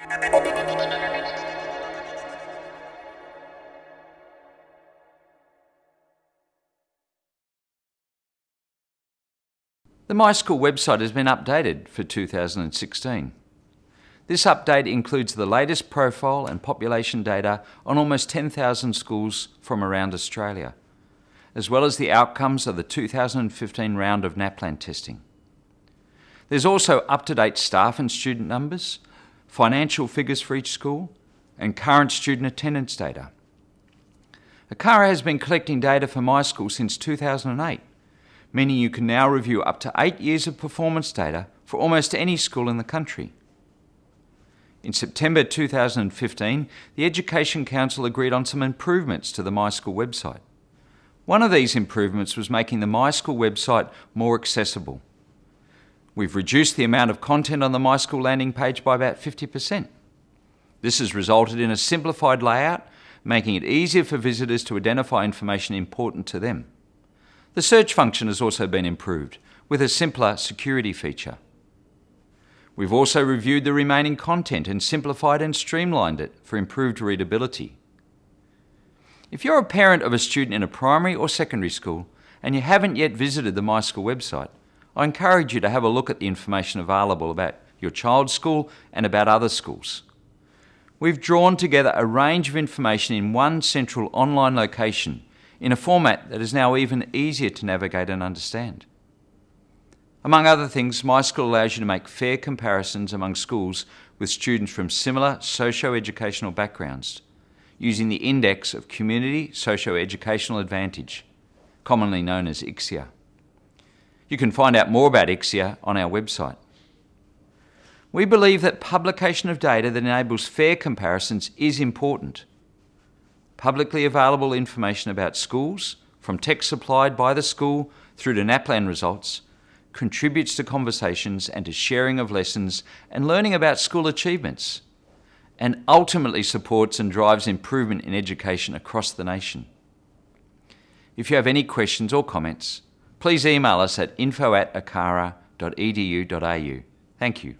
The MySchool website has been updated for 2016. This update includes the latest profile and population data on almost 10,000 schools from around Australia, as well as the outcomes of the 2015 round of NAPLAN testing. There's also up-to-date staff and student numbers, financial figures for each school, and current student attendance data. ACARA has been collecting data for MySchool since 2008, meaning you can now review up to eight years of performance data for almost any school in the country. In September 2015, the Education Council agreed on some improvements to the MySchool website. One of these improvements was making the MySchool website more accessible. We've reduced the amount of content on the My School landing page by about 50%. This has resulted in a simplified layout, making it easier for visitors to identify information important to them. The search function has also been improved, with a simpler security feature. We've also reviewed the remaining content and simplified and streamlined it for improved readability. If you're a parent of a student in a primary or secondary school and you haven't yet visited the MySchool website, I encourage you to have a look at the information available about your child's school and about other schools. We've drawn together a range of information in one central online location in a format that is now even easier to navigate and understand. Among other things, my school allows you to make fair comparisons among schools with students from similar socio-educational backgrounds using the Index of Community Socio-Educational Advantage, commonly known as ICSEA. You can find out more about ICSEA on our website. We believe that publication of data that enables fair comparisons is important. Publicly available information about schools, from text supplied by the school through to NAPLAN results, contributes to conversations and to sharing of lessons and learning about school achievements, and ultimately supports and drives improvement in education across the nation. If you have any questions or comments, please email us at info at acara.edu.au. Thank you.